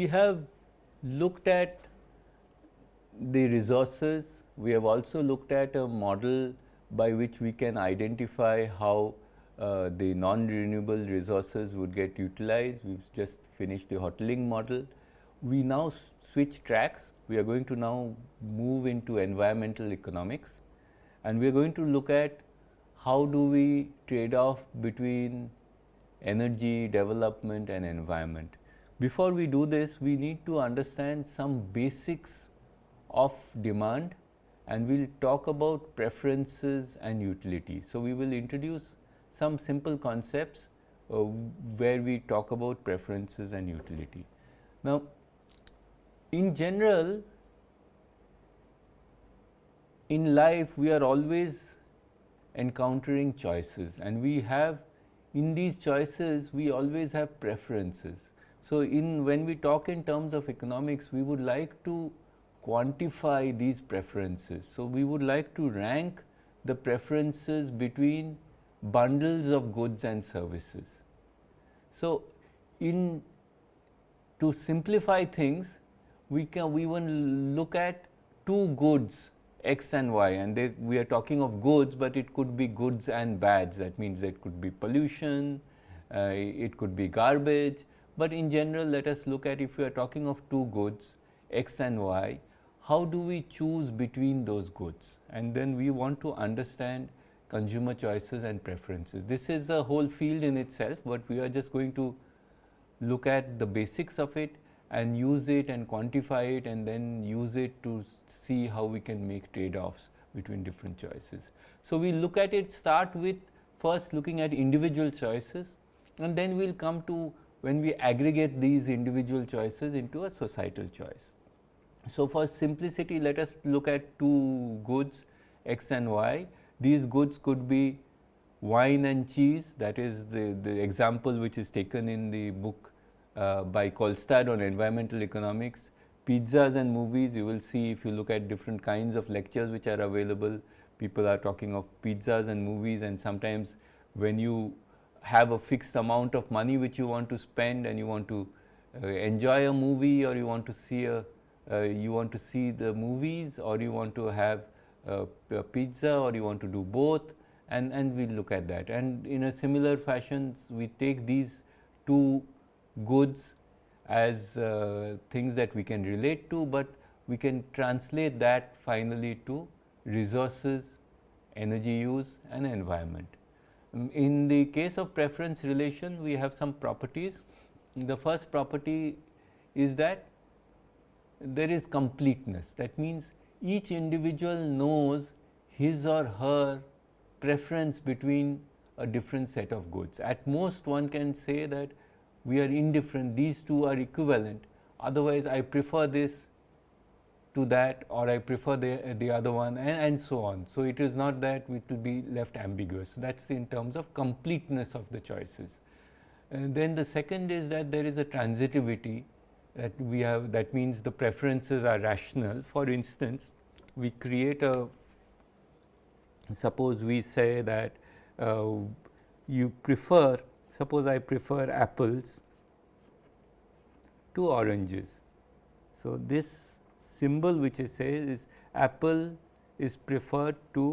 We have looked at the resources, we have also looked at a model by which we can identify how uh, the non-renewable resources would get utilized. We have just finished the Hotelling model. We now switch tracks. We are going to now move into environmental economics and we are going to look at how do we trade off between energy, development and environment. Before we do this, we need to understand some basics of demand and we will talk about preferences and utility. So, we will introduce some simple concepts uh, where we talk about preferences and utility. Now, in general in life we are always encountering choices and we have in these choices we always have preferences. So, in when we talk in terms of economics we would like to quantify these preferences. So, we would like to rank the preferences between bundles of goods and services. So, in to simplify things we can we will look at two goods x and y and they, we are talking of goods, but it could be goods and bads that means it could be pollution, uh, it could be garbage, but in general let us look at if we are talking of two goods x and y, how do we choose between those goods and then we want to understand consumer choices and preferences. This is a whole field in itself, but we are just going to look at the basics of it and use it and quantify it and then use it to see how we can make trade-offs between different choices. So, we look at it start with first looking at individual choices and then we will come to when we aggregate these individual choices into a societal choice. So, for simplicity let us look at two goods x and y. These goods could be wine and cheese that is the, the example which is taken in the book uh, by Kolstad on environmental economics. Pizzas and movies you will see if you look at different kinds of lectures which are available people are talking of pizzas and movies and sometimes when you have a fixed amount of money which you want to spend and you want to uh, enjoy a movie or you want to see a uh, you want to see the movies or you want to have a, a pizza or you want to do both and, and we look at that. And in a similar fashion, we take these two goods as uh, things that we can relate to, but we can translate that finally to resources, energy use and environment. In the case of preference relation, we have some properties. The first property is that there is completeness. That means each individual knows his or her preference between a different set of goods. At most one can say that we are indifferent, these two are equivalent, otherwise I prefer this to that or I prefer the, the other one and, and so on. So, it is not that it will be left ambiguous, that is in terms of completeness of the choices. And then the second is that there is a transitivity that we have that means the preferences are rational. For instance, we create a suppose we say that uh, you prefer suppose I prefer apples to oranges. So, this symbol which I say is apple is preferred to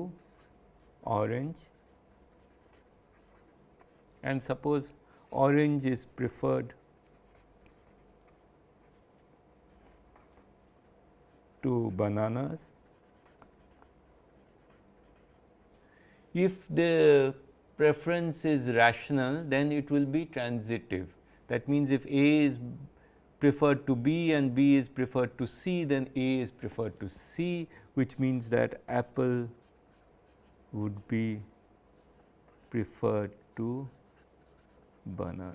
orange and suppose orange is preferred to bananas. If the preference is rational, then it will be transitive. That means, if A is preferred to B and B is preferred to C, then A is preferred to C, which means that apple would be preferred to banana.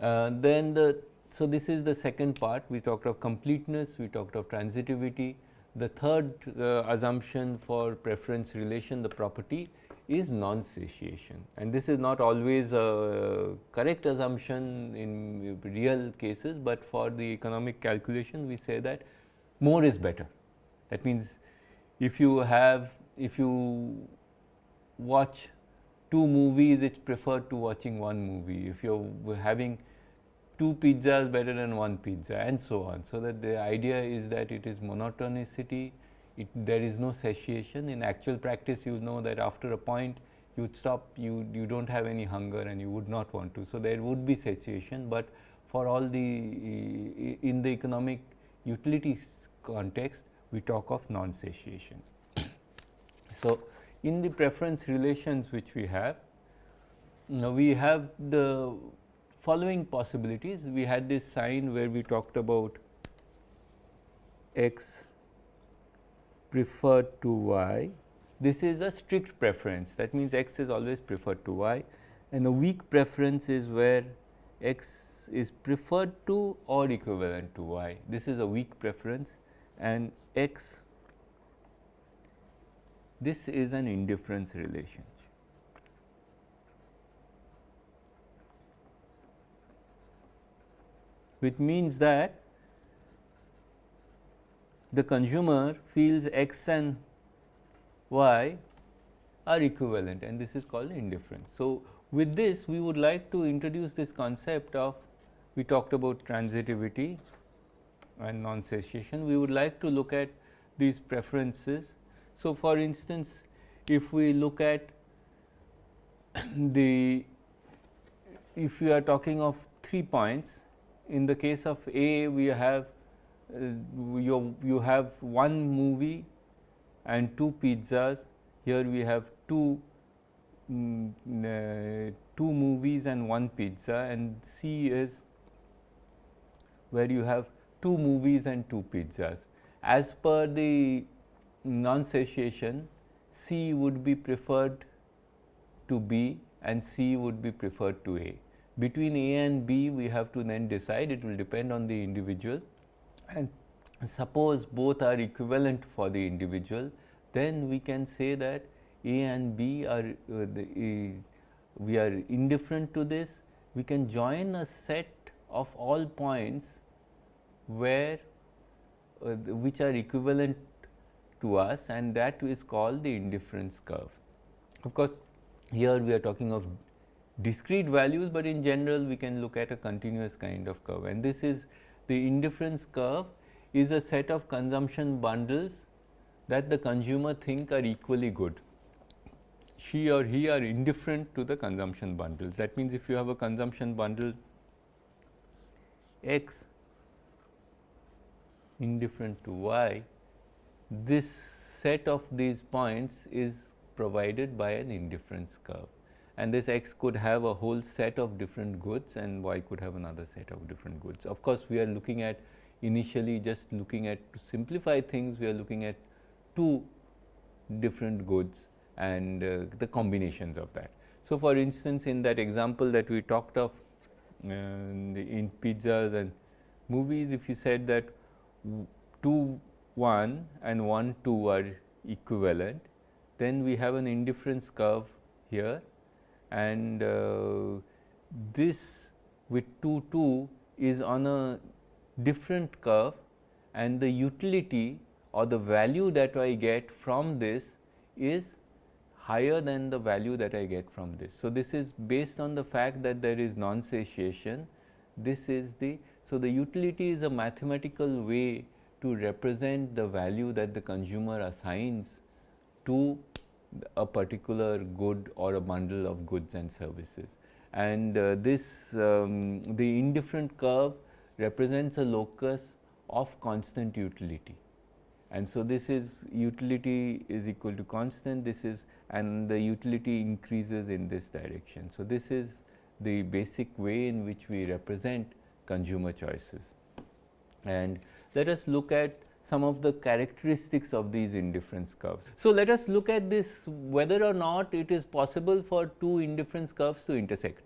Uh, then the so, this is the second part we talked of completeness, we talked of transitivity. The third uh, assumption for preference relation the property is non-satiation and this is not always a uh, correct assumption in real cases, but for the economic calculation we say that more is better. That means, if you have if you watch two movies, it's preferred to watching one movie. If you're having two pizzas better than one pizza and so on. So, that the idea is that it is monotonicity, it, there is no satiation. In actual practice, you know that after a point you would stop, you, you do not have any hunger and you would not want to. So, there would be satiation, but for all the in the economic utilities context, we talk of non-satiation. so, in the preference relations which we have, now we have the following possibilities. We had this sign where we talked about x preferred to y. This is a strict preference that means x is always preferred to y and a weak preference is where x is preferred to or equivalent to y. This is a weak preference and x this is an indifference relation. which means that the consumer feels x and y are equivalent and this is called indifference. So, with this we would like to introduce this concept of we talked about transitivity and non-satiation. We would like to look at these preferences. So, for instance, if we look at the if we are talking of three points in the case of A we have you, you have one movie and two pizzas. Here we have two mm, uh, two movies and one pizza. And C is where you have two movies and two pizzas. As per the non-satiation C would be preferred to B and C would be preferred to A. Between A and B we have to then decide. It will depend on the individual and suppose both are equivalent for the individual then we can say that A and B are uh, the, uh, we are indifferent to this we can join a set of all points where uh, which are equivalent to us and that is called the indifference curve. Of course, here we are talking of discrete values, but in general we can look at a continuous kind of curve and this is the indifference curve is a set of consumption bundles that the consumer think are equally good. She or he are indifferent to the consumption bundles. That means, if you have a consumption bundle x indifferent to y, this set of these points is provided by an indifference curve and this x could have a whole set of different goods and y could have another set of different goods. Of course, we are looking at initially just looking at to simplify things we are looking at two different goods and uh, the combinations of that. So, for instance, in that example that we talked of uh, in pizzas and movies if you said that 2 1 and 1 2 are equivalent then we have an indifference curve here and uh, this with 2 2 is on a different curve and the utility or the value that I get from this is higher than the value that I get from this. So, this is based on the fact that there is non-satiation. This is the, so the utility is a mathematical way to represent the value that the consumer assigns to a particular good or a bundle of goods and services. And uh, this um, the indifferent curve represents a locus of constant utility. And so, this is utility is equal to constant this is and the utility increases in this direction. So, this is the basic way in which we represent consumer choices. And let us look at some of the characteristics of these indifference curves. So, let us look at this whether or not it is possible for two indifference curves to intersect.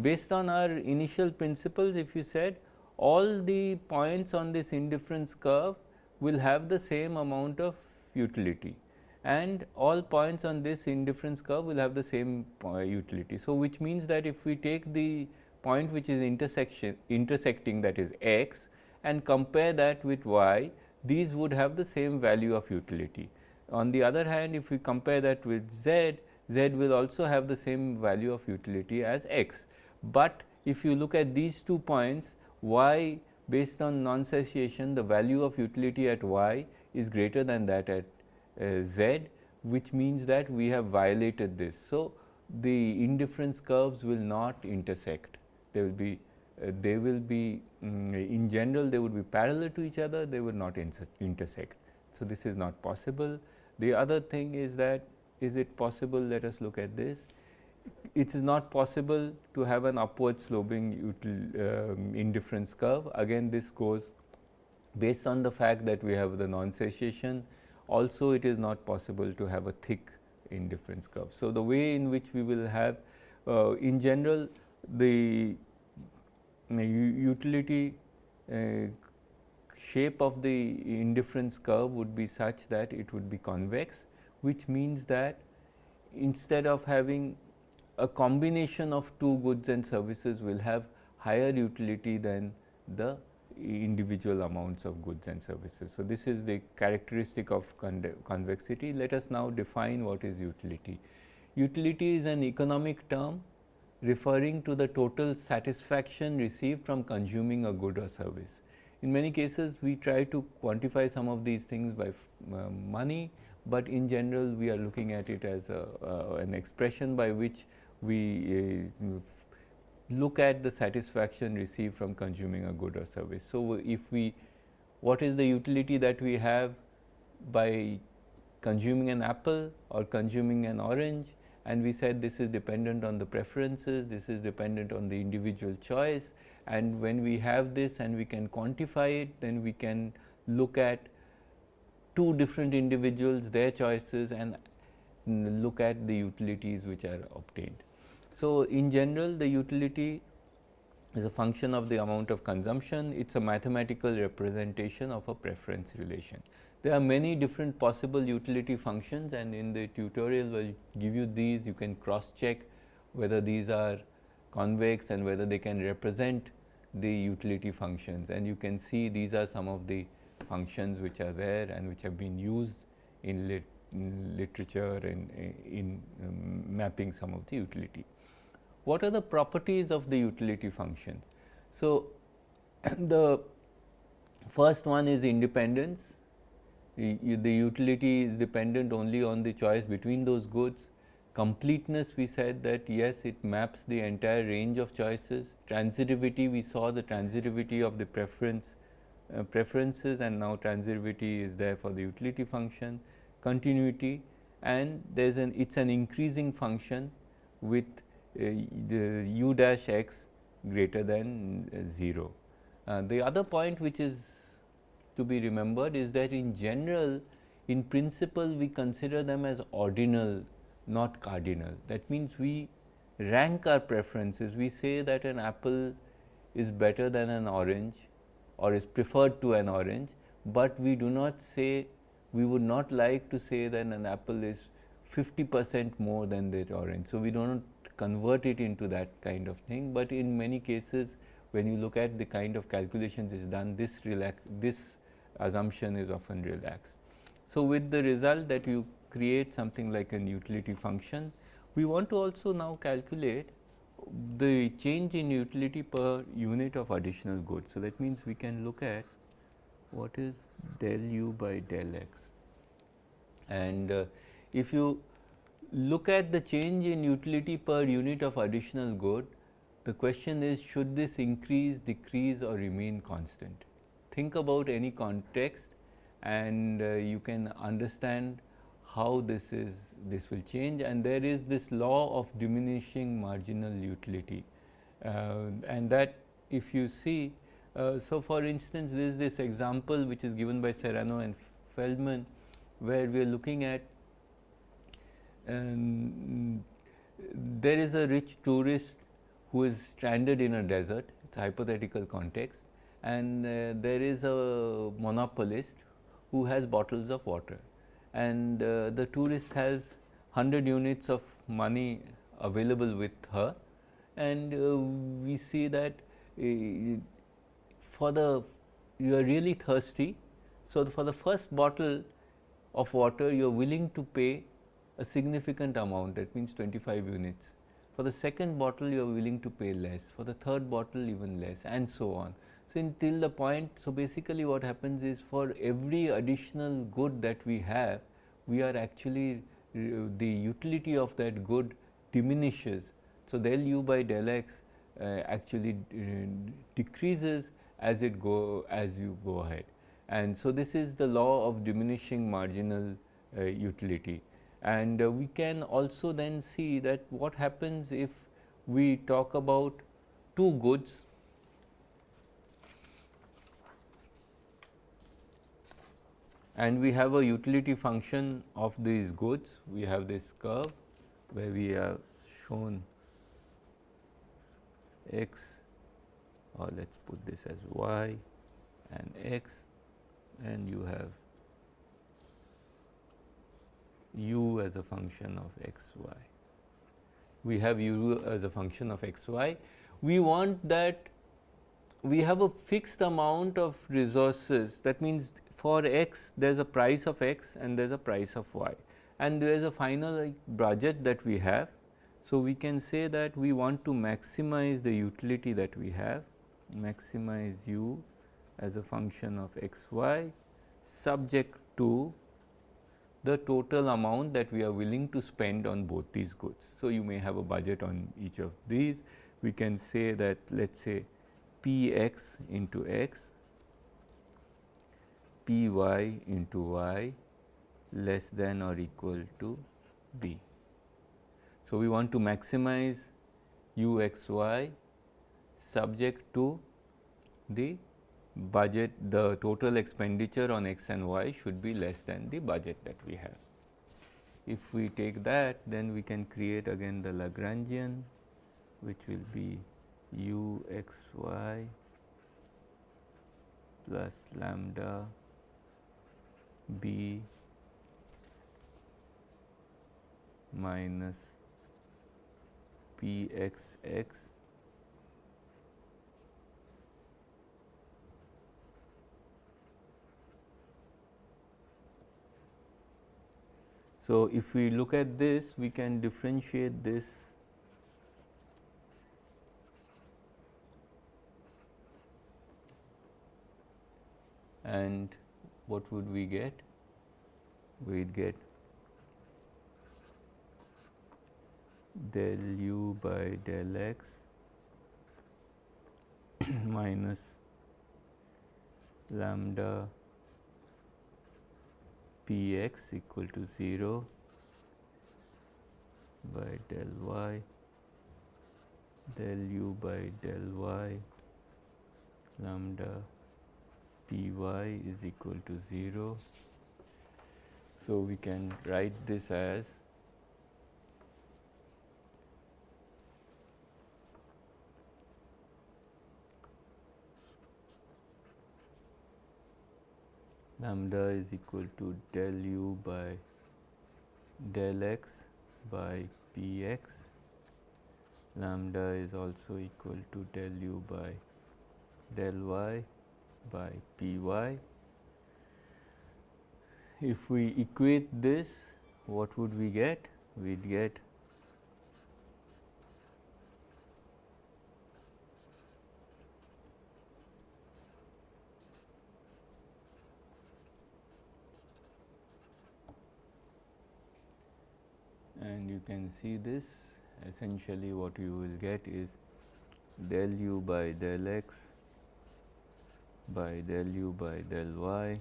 Based on our initial principles if you said all the points on this indifference curve will have the same amount of utility and all points on this indifference curve will have the same uh, utility. So, which means that if we take the point which is intersection intersecting that is x and compare that with y these would have the same value of utility. On the other hand, if we compare that with z, z will also have the same value of utility as x. But if you look at these two points y based on non-satiation the value of utility at y is greater than that at uh, z which means that we have violated this. So, the indifference curves will not intersect they will be they will be um, in general they would be parallel to each other they would not intersect. So, this is not possible. The other thing is that is it possible let us look at this it is not possible to have an upward sloping um, indifference curve. Again this goes based on the fact that we have the non-satiation also it is not possible to have a thick indifference curve. So, the way in which we will have uh, in general the uh, utility uh, shape of the indifference curve would be such that it would be convex which means that instead of having a combination of two goods and services will have higher utility than the individual amounts of goods and services. So, this is the characteristic of convexity. Let us now define what is utility. Utility is an economic term referring to the total satisfaction received from consuming a good or service. In many cases, we try to quantify some of these things by uh, money, but in general we are looking at it as a, uh, an expression by which we uh, look at the satisfaction received from consuming a good or service. So, if we what is the utility that we have by consuming an apple or consuming an orange and we said this is dependent on the preferences, this is dependent on the individual choice and when we have this and we can quantify it then we can look at two different individuals their choices and look at the utilities which are obtained. So, in general the utility is a function of the amount of consumption, it is a mathematical representation of a preference relation. There are many different possible utility functions and in the tutorial we will give you these, you can cross check whether these are convex and whether they can represent the utility functions. And you can see these are some of the functions which are there and which have been used in, lit in literature and in um, mapping some of the utility. What are the properties of the utility functions. So, the first one is independence, the, utility is dependent only on the choice between those goods. Completeness we said that yes it maps the entire range of choices. Transitivity we saw the transitivity of the preference uh, preferences and now transitivity is there for the utility function. Continuity and there is an it is an increasing function with uh, the u dash x greater than 0. Uh, the other point which is to be remembered is that in general in principle we consider them as ordinal not cardinal. That means, we rank our preferences we say that an apple is better than an orange or is preferred to an orange, but we do not say we would not like to say that an apple is 50 percent more than the orange. So, we do not convert it into that kind of thing, but in many cases when you look at the kind of calculations is done this relax this assumption is often relaxed. So, with the result that you create something like an utility function, we want to also now calculate the change in utility per unit of additional goods. So, that means we can look at what is del u by del x and uh, if you look at the change in utility per unit of additional good, the question is should this increase, decrease or remain constant. Think about any context and uh, you can understand how this is this will change. And there is this law of diminishing marginal utility. Uh, and that if you see uh, so for instance there is this example which is given by Serrano and Feldman where we are looking at and there is a rich tourist who is stranded in a desert, it is a hypothetical context and uh, there is a monopolist who has bottles of water and uh, the tourist has 100 units of money available with her and uh, we see that uh, for the you are really thirsty. So, for the first bottle of water you are willing to pay a significant amount that means 25 units. For the second bottle you are willing to pay less, for the third bottle even less and so on. So, until the point, so basically what happens is for every additional good that we have, we are actually uh, the utility of that good diminishes. So, del u by del x uh, actually uh, decreases as it go as you go ahead. And so, this is the law of diminishing marginal uh, utility. And uh, we can also then see that what happens if we talk about two goods and we have a utility function of these goods. We have this curve where we have shown x or let us put this as y and x and you have u as a function of x y. We have u as a function of x y. We want that we have a fixed amount of resources that means for x there is a price of x and there is a price of y and there is a final budget that we have. So, we can say that we want to maximize the utility that we have maximize u as a function of x y subject to the total amount that we are willing to spend on both these goods. So, you may have a budget on each of these. We can say that let us say p x into x, p y into y less than or equal to b. So, we want to maximize u x y subject to the budget the total expenditure on x and y should be less than the budget that we have. If we take that then we can create again the Lagrangian which will be u x y plus lambda b minus p x x So, if we look at this we can differentiate this and what would we get? We would get del u by del x minus lambda p x equal to 0 by del y del u by del y lambda p y is equal to 0. So, we can write this as lambda is equal to del u by del x by p x lambda is also equal to del u by del y by p y. If we equate this what would we get? We would get and you can see this essentially what you will get is del u by del x by del u by del y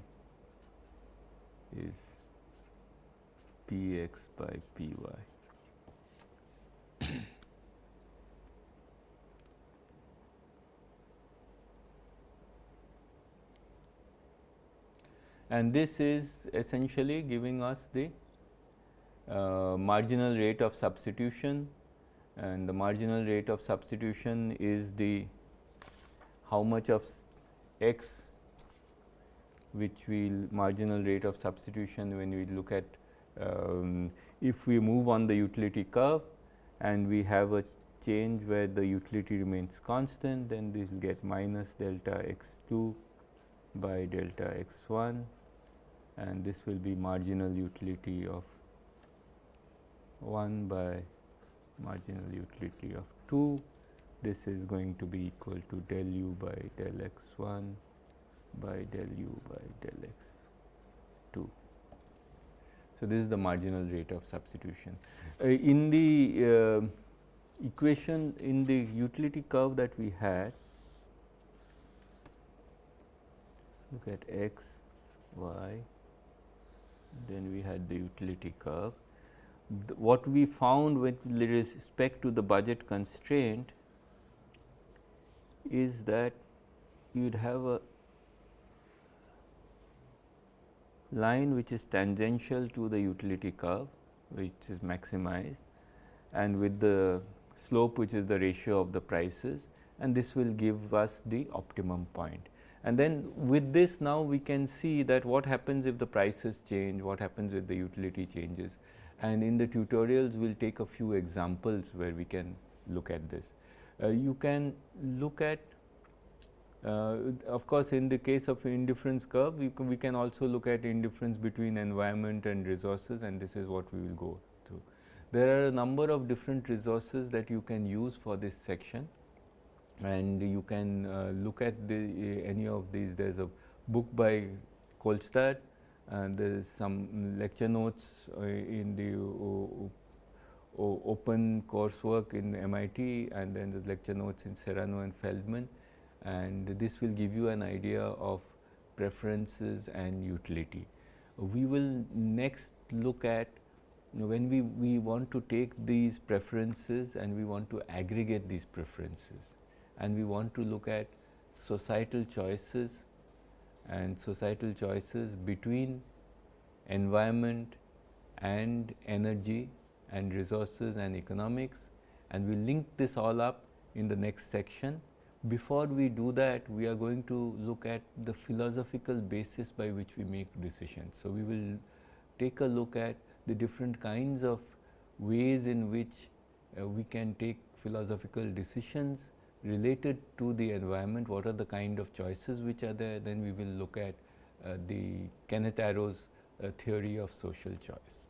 is p x by p y. and this is essentially giving us the uh, marginal rate of substitution and the marginal rate of substitution is the how much of x which will marginal rate of substitution when we look at um, if we move on the utility curve and we have a change where the utility remains constant then this will get minus delta x 2 by delta x 1 and this will be marginal utility of 1 by marginal utility of 2 this is going to be equal to del u by del x 1 by del u by del x 2. So, this is the marginal rate of substitution. Uh, in the uh, equation in the utility curve that we had, look at x, y, then we had the utility curve. The, what we found with respect to the budget constraint is that you would have a line which is tangential to the utility curve which is maximized and with the slope which is the ratio of the prices and this will give us the optimum point. And then with this now we can see that what happens if the prices change, what happens with the utility changes and in the tutorials we will take a few examples where we can look at this. Uh, you can look at uh, of course, in the case of indifference curve, we can, we can also look at indifference between environment and resources and this is what we will go through. There are a number of different resources that you can use for this section and you can uh, look at the, uh, any of these. There is a book by Kolstad and there is some lecture notes uh, in the open coursework in MIT and then there's lecture notes in Serrano and Feldman and this will give you an idea of preferences and utility. We will next look at when we, we want to take these preferences and we want to aggregate these preferences and we want to look at societal choices and societal choices between environment and energy and resources and economics and we link this all up in the next section before we do that, we are going to look at the philosophical basis by which we make decisions. So, we will take a look at the different kinds of ways in which uh, we can take philosophical decisions related to the environment, what are the kind of choices which are there, then we will look at uh, the Kenneth Arrow's uh, theory of social choice.